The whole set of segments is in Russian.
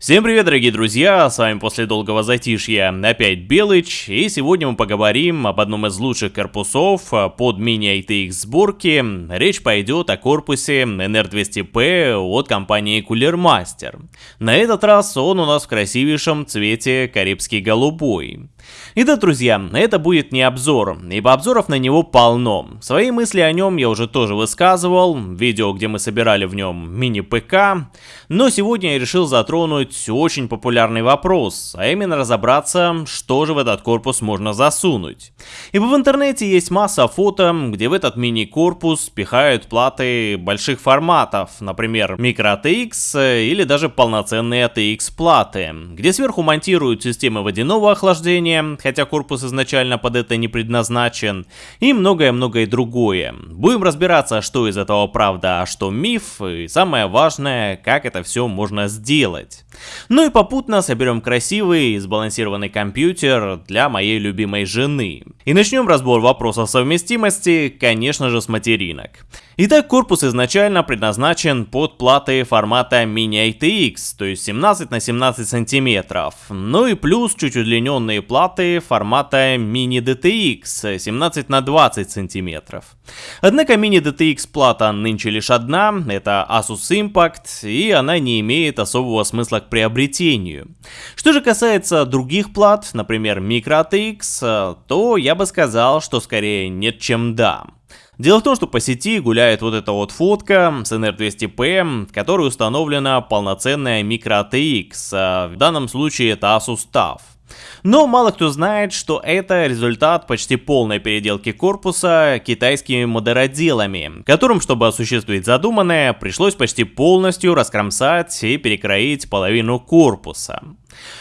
Всем привет, дорогие друзья, с вами после долгого затишья опять Белыч, и сегодня мы поговорим об одном из лучших корпусов под мини-ITX сборки. Речь пойдет о корпусе NR200P от компании Cooler Master. На этот раз он у нас в красивейшем цвете карибский голубой. Итак, друзья, это будет не обзор, ибо обзоров на него полно. Свои мысли о нем я уже тоже высказывал, видео, где мы собирали в нем мини-ПК, но сегодня я решил затронуть очень популярный вопрос, а именно разобраться, что же в этот корпус можно засунуть. Ибо в интернете есть масса фото, где в этот мини-корпус пихают платы больших форматов, например, microTX или даже полноценные ATX платы, где сверху монтируют системы водяного охлаждения, хотя корпус изначально под это не предназначен, и многое-многое другое. Будем разбираться, что из этого правда, а что миф, и самое важное, как это все можно сделать. Ну и попутно соберем красивый и сбалансированный компьютер для моей любимой жены. И начнем разбор вопроса совместимости, конечно же, с материнок. Итак, корпус изначально предназначен под платы формата Mini ITX, то есть 17 на 17 сантиметров. Ну и плюс чуть удлиненные платы формата Mini DTX 17 на 20 сантиметров. Однако Mini DTX плата нынче лишь одна, это Asus Impact, и она не имеет особого смысла к приобретению. Что же касается других плат, например Micro ATX, то я бы сказал, что скорее нет чем да. Дело в том, что по сети гуляет вот эта вот фотка с NR200P, в которой установлена полноценная микро ATX, а в данном случае это Asus TUF. Но мало кто знает, что это результат почти полной переделки корпуса китайскими модероделами, которым, чтобы осуществить задуманное, пришлось почти полностью раскромсать и перекроить половину корпуса.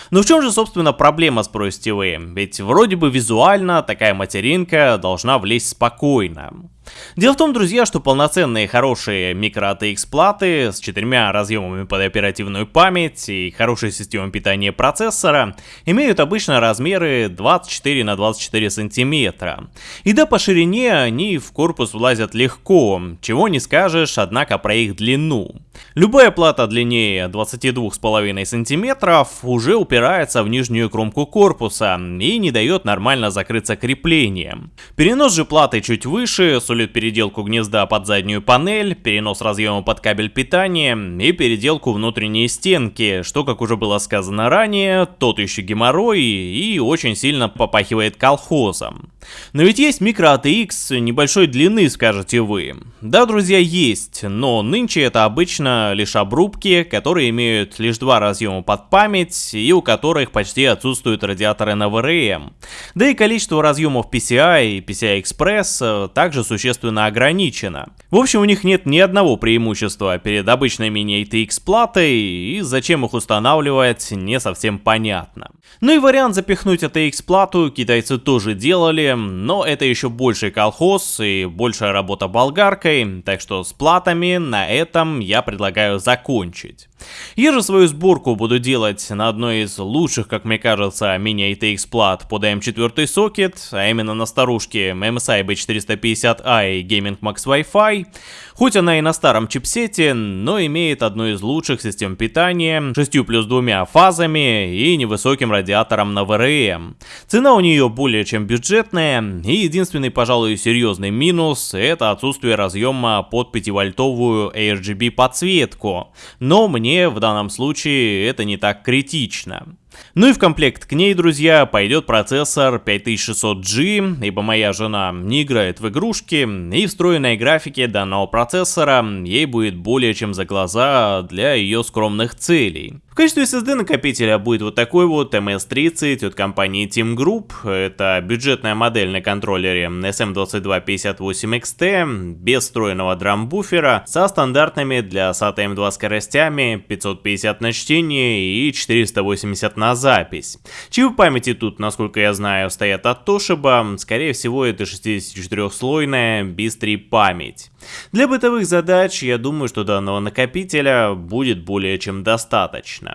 Но в чем же, собственно, проблема, спросите вы? Ведь вроде бы визуально такая материнка должна влезть спокойно. Дело в том, друзья, что полноценные хорошие микро ATX платы с четырьмя разъемами под оперативную память и хорошей системой питания процессора имеют обычно размеры 24 на 24 сантиметра. И да, по ширине они в корпус влазят легко, чего не скажешь, однако, про их длину. Любая плата длиннее 22,5 сантиметров уже упирается в нижнюю кромку корпуса и не дает нормально закрыться креплением. Перенос же платы чуть выше сулит переделку гнезда под заднюю панель, перенос разъема под кабель питания и переделку внутренней стенки, что, как уже было сказано ранее, тот еще геморрой и очень сильно попахивает колхозом. Но ведь есть микро ATX небольшой длины, скажете вы. Да, друзья, есть, но нынче это обычно лишь обрубки, которые имеют лишь два разъема под память и у которых почти отсутствуют радиаторы на VRM. Да и количество разъемов PCI и PCI Express также существенно ограничено. В общем, у них нет ни одного преимущества перед обычной мини-ATX платой, и зачем их устанавливать, не совсем понятно. Ну и вариант запихнуть ATX плату китайцы тоже делали, но это еще больший колхоз и большая работа болгаркой, так что с платами на этом я предлагаю закончить. Я же свою сборку буду делать на одной из лучших, как мне кажется, мини-ATX плат под M4 сокет, а именно на старушке MSI B450i Gaming Max Wi-Fi. Хоть она и на старом чипсете, но имеет одну из лучших систем питания, 6 плюс двумя фазами и невысоким радиатором на VRM. Цена у нее более чем бюджетная, и единственный, пожалуй, серьезный минус это отсутствие разъема под 5-вольтовую RGB подсветку. Но мне в данном случае это не так критично. Ну и в комплект к ней, друзья, пойдет процессор 5600G, ибо моя жена не играет в игрушки, и встроенной графике данного процессора ей будет более чем за глаза для ее скромных целей качестве SSD накопителя будет вот такой вот MS30 от компании Team Group. Это бюджетная модель на контроллере SM2258XT, без встроенного драмбуфера, со стандартными для SATA M2 скоростями 550 на чтение и 480 на запись. Чипы памяти тут, насколько я знаю, стоят от Toshiba, скорее всего это 64-слойная BIS-3 память. Для бытовых задач я думаю, что данного накопителя будет более чем достаточно.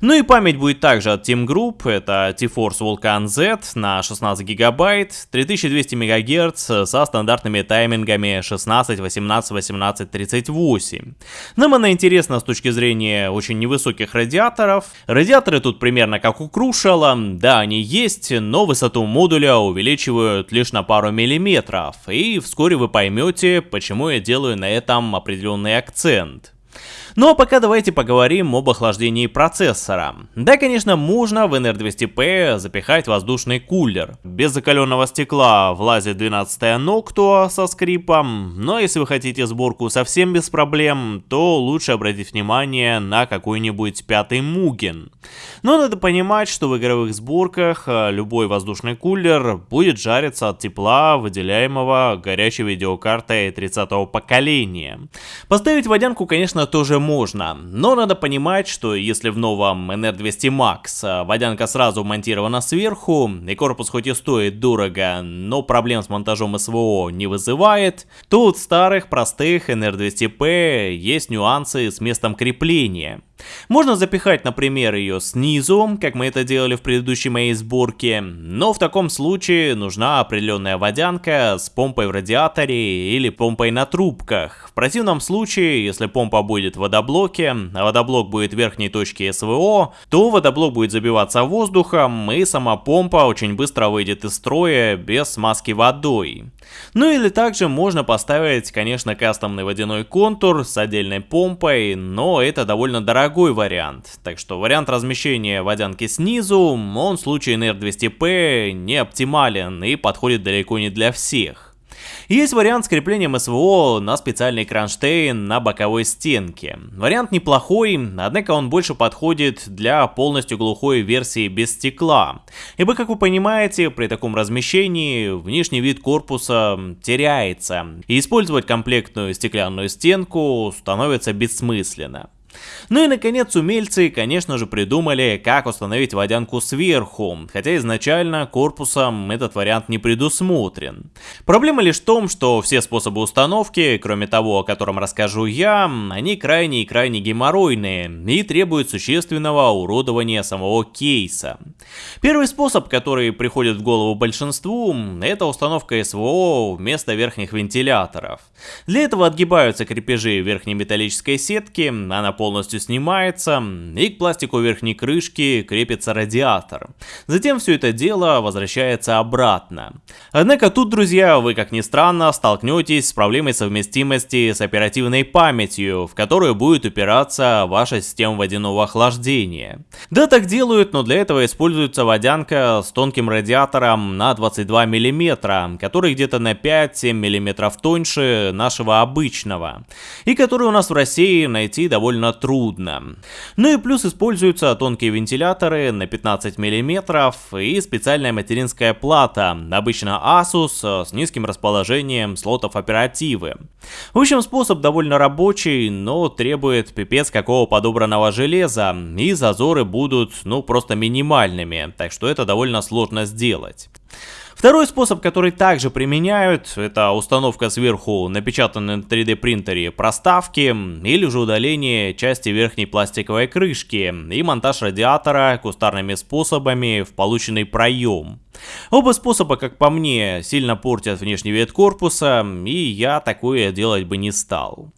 Ну и память будет также от Team Group, это T-Force Vulcan Z на 16 гигабайт, 3200 МГц со стандартными таймингами 16, 18, 18, 38. Нам она интересна с точки зрения очень невысоких радиаторов. Радиаторы тут примерно как у Крушала, да, они есть, но высоту модуля увеличивают лишь на пару миллиметров, и вскоре вы поймете, почему я делаю на этом определенный акцент. Ну а пока давайте поговорим об охлаждении процессора. Да, конечно, можно в NR200P запихать воздушный кулер. Без закаленного стекла влазит 12 Noctua со скрипом, но если вы хотите сборку совсем без проблем, то лучше обратить внимание на какой-нибудь пятый Mugen. Но надо понимать, что в игровых сборках э, любой воздушный кулер будет жариться от тепла, выделяемого горячей видеокартой 30 поколения. Поставить водянку, конечно, тоже можно, но надо понимать, что если в новом NR200 Max э, водянка сразу монтирована сверху, и корпус хоть и стоит дорого, но проблем с монтажом СВО не вызывает, то у старых простых NR200P есть нюансы с местом крепления. Можно запихать, например, ее снизу, как мы это делали в предыдущей моей сборке, но в таком случае нужна определенная водянка с помпой в радиаторе или помпой на трубках. В противном случае, если помпа будет в водоблоке, а водоблок будет в верхней точке СВО, то водоблок будет забиваться воздухом и сама помпа очень быстро выйдет из строя без смазки водой. Ну или также можно поставить, конечно, кастомный водяной контур с отдельной помпой, но это довольно дорогой вариант. Так что вариант размещения водянки снизу, он в случае NR200P не оптимален и подходит далеко не для всех. Есть вариант с креплением СВО на специальный кронштейн на боковой стенке. Вариант неплохой, однако он больше подходит для полностью глухой версии без стекла. Ибо, как вы понимаете, при таком размещении внешний вид корпуса теряется, и использовать комплектную стеклянную стенку становится бессмысленно. Ну и наконец умельцы, конечно же, придумали, как установить водянку сверху, хотя изначально корпусом этот вариант не предусмотрен. Проблема лишь в том, что все способы установки, кроме того, о котором расскажу я, они крайне и крайне геморройные и требуют существенного уродования самого кейса. Первый способ, который приходит в голову большинству, это установка СВО вместо верхних вентиляторов. Для этого отгибаются крепежи верхней металлической сетки, она полностью снимается, и к пластику верхней крышки крепится радиатор. Затем все это дело возвращается обратно. Однако тут, друзья, вы как ни странно столкнетесь с проблемой совместимости с оперативной памятью, в которую будет упираться ваша система водяного охлаждения. Да, так делают, но для этого используется водянка с тонким радиатором на 22 мм, который где-то на 5-7 мм тоньше нашего обычного, и который у нас в России найти довольно трудно. Ну и плюс используются тонкие вентиляторы на 15 мм и специальная материнская плата, обычно Asus с низким расположением слотов оперативы. В общем, способ довольно рабочий, но требует пипец какого подобранного железа, и зазоры будут, ну, просто минимальными, так что это довольно сложно сделать. Второй способ, который также применяют, это установка сверху напечатанной на 3D принтере проставки или же удаление части верхней пластиковой крышки и монтаж радиатора кустарными способами в полученный проем. Оба способа, как по мне, сильно портят внешний вид корпуса, и я такое делать бы не стал.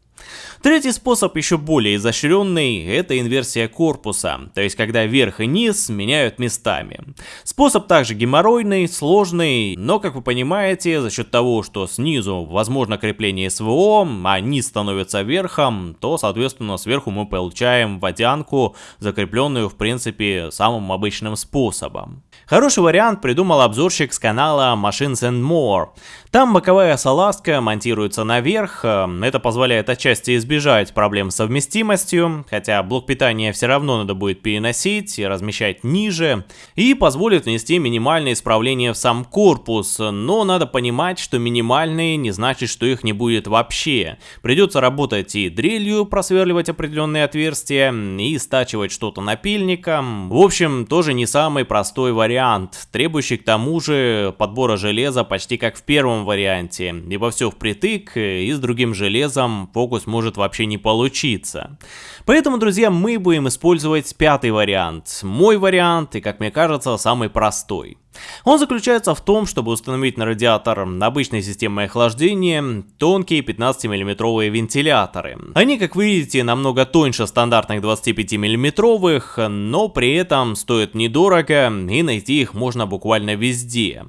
Третий способ, еще более изощренный, это инверсия корпуса, то есть когда верх и низ меняют местами. Способ также геморройный, сложный, но как вы понимаете, за счет того, что снизу возможно крепление СВО, а низ становится верхом, то соответственно сверху мы получаем водянку, закрепленную в принципе самым обычным способом. Хороший вариант придумал обзорщик с канала Machines and More. Там боковая салазка монтируется наверх, э, это позволяет отчасти избежать проблем с совместимостью, хотя блок питания все равно надо будет переносить и размещать ниже, и позволит внести минимальные исправления в сам корпус, но надо понимать, что минимальные не значит, что их не будет вообще. Придется работать и дрелью просверливать определенные отверстия, и стачивать что-то напильником. В общем, тоже не самый простой вариант, требующий к тому же подбора железа почти как в первом варианте, ибо все впритык, и с другим железом фокус может может вообще не получиться. Поэтому, друзья, мы будем использовать пятый вариант. Мой вариант и, как мне кажется, самый простой. Он заключается в том, чтобы установить на радиатор обычной системы охлаждения тонкие 15-мм вентиляторы. Они, как вы видите, намного тоньше стандартных 25-мм, но при этом стоят недорого и найти их можно буквально везде.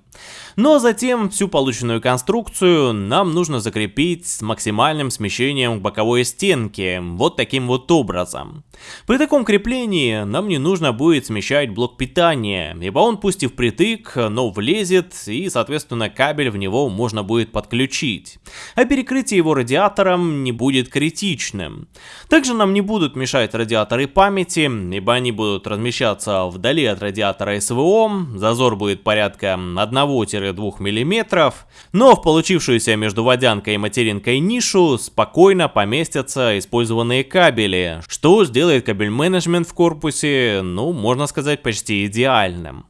А затем всю полученную конструкцию нам нужно закрепить с максимальным смещением к боковой стенке, вот таким вот образом. При таком креплении нам не нужно будет смещать блок питания, ибо он пусть и впритык, но влезет и соответственно кабель в него можно будет подключить. А перекрытие его радиатором не будет критичным. Также нам не будут мешать радиаторы памяти, ибо они будут размещаться вдали от радиатора СВО, зазор будет порядка 1 2 мм, но в получившуюся между водянкой и материнкой нишу спокойно поместятся использованные кабели, что сделает кабель менеджмент в корпусе, ну, можно сказать, почти идеальным.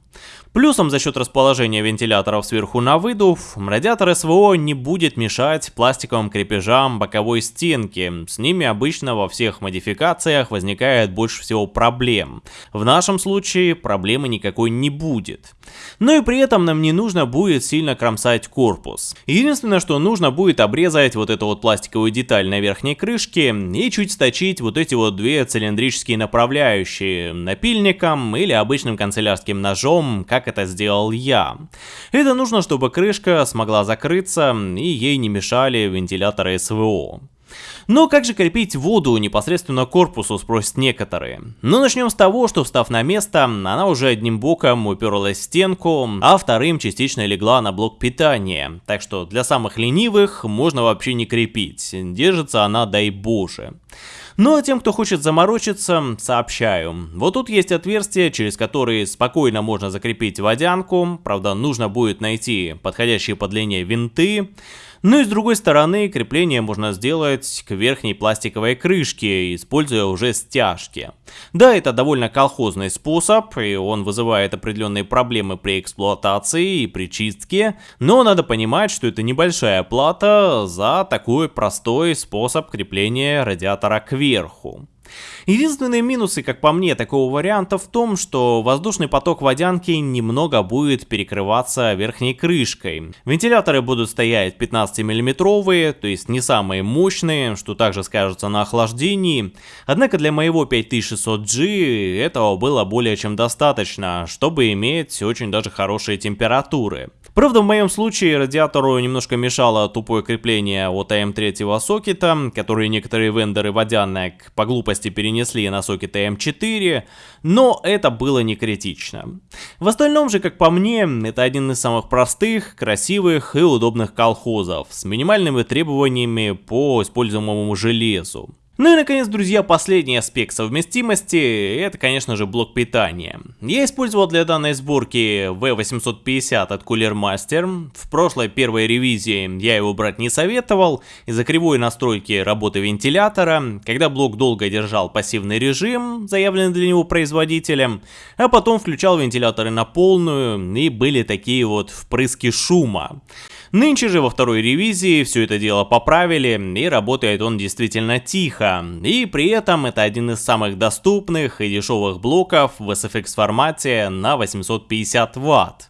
Плюсом за счет расположения вентиляторов сверху на выдув, радиатор СВО не будет мешать пластиковым крепежам боковой стенки. С ними обычно во всех модификациях возникает больше всего проблем. В нашем случае проблемы никакой не будет. Но и при этом нам не нужно будет сильно кромсать корпус. Единственное, что нужно будет обрезать вот эту вот пластиковую деталь на верхней крышке и чуть сточить вот эти вот две цилиндрические направляющие напильником или обычным канцелярским ножом, как это сделал я. Это нужно, чтобы крышка смогла закрыться и ей не мешали вентиляторы СВО. Но как же крепить воду непосредственно к корпусу, спросят некоторые. Ну начнем с того, что встав на место, она уже одним боком уперлась в стенку, а вторым частично легла на блок питания. Так что для самых ленивых можно вообще не крепить, держится она дай боже. Ну а тем, кто хочет заморочиться, сообщаю. Вот тут есть отверстие, через которое спокойно можно закрепить водянку, правда нужно будет найти подходящие по длине винты. Ну и с другой стороны, крепление можно сделать к верхней пластиковой крышке, используя уже стяжки. Да, это довольно колхозный способ, и он вызывает определенные проблемы при эксплуатации и при чистке, но надо понимать, что это небольшая плата за такой простой способ крепления радиатора кверху. Единственные минусы, как по мне, такого варианта в том, что воздушный поток водянки немного будет перекрываться верхней крышкой. Вентиляторы будут стоять 15 миллиметровые, то есть не самые мощные, что также скажется на охлаждении. Однако для моего 5600G этого было более чем достаточно, чтобы иметь очень даже хорошие температуры. Правда, в моем случае радиатору немножко мешало тупое крепление от АМ3 сокета, который некоторые вендоры водянок по глупости перенесли на сокеты М4, но это было не критично. В остальном же, как по мне, это один из самых простых, красивых и удобных колхозов, с минимальными требованиями по используемому железу. Ну и наконец, друзья, последний аспект совместимости, это конечно же блок питания. Я использовал для данной сборки V850 от Cooler Master. В прошлой первой ревизии я его брать не советовал из-за кривой настройки работы вентилятора, когда блок долго держал пассивный режим, заявленный для него производителем, а потом включал вентиляторы на полную и были такие вот впрыски шума. Нынче же во второй ревизии все это дело поправили и работает он действительно тихо. И при этом это один из самых доступных и дешевых блоков в SFX формате на 850 Вт.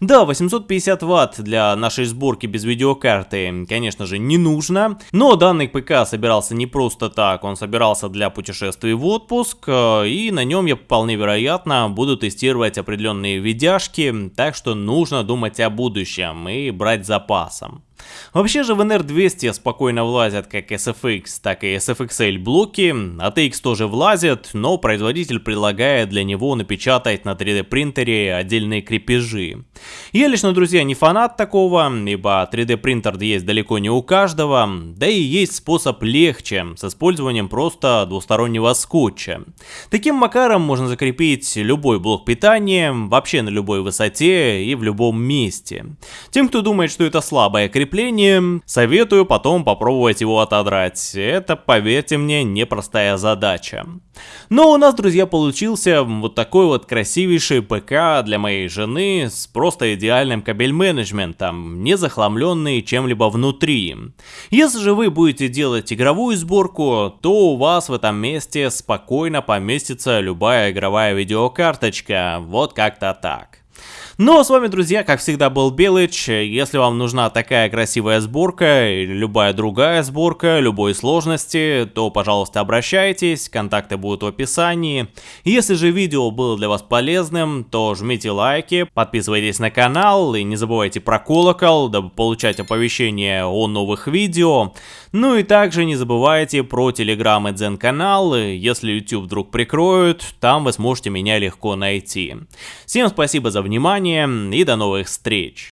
Да, 850 ватт для нашей сборки без видеокарты, конечно же, не нужно, но данный ПК собирался не просто так, он собирался для путешествий в отпуск, э, и на нем я вполне вероятно буду тестировать определенные видяшки, так что нужно думать о будущем и брать запасом. Вообще же в NR200 спокойно влазят как SFX, так и SFXL блоки, ATX тоже влазят, но производитель предлагает для него напечатать на 3D принтере отдельные крепежи. Я лично, друзья, не фанат такого, ибо 3D принтер есть далеко не у каждого, да и есть способ легче, с использованием просто двустороннего скотча. Таким макаром можно закрепить любой блок питания, вообще на любой высоте и в любом месте. Тем, кто думает, что это слабое крепление, крепление, советую потом попробовать его отодрать. Это, поверьте мне, непростая задача. Но у нас, друзья, получился вот такой вот красивейший ПК для моей жены с просто идеальным кабель-менеджментом, не захламленный чем-либо внутри. Если же вы будете делать игровую сборку, то у вас в этом месте спокойно поместится любая игровая видеокарточка, вот как-то так. Ну а с вами, друзья, как всегда был Белыч. Если вам нужна такая красивая сборка или любая другая сборка любой сложности, то, пожалуйста, обращайтесь, контакты будут в описании. Если же видео было для вас полезным, то жмите лайки, подписывайтесь на канал и не забывайте про колокол, дабы получать оповещения о новых видео. Ну и также не забывайте про телеграм и дзен канал, если YouTube вдруг прикроют, там вы сможете меня легко найти. Всем спасибо за внимание внимание и до новых встреч!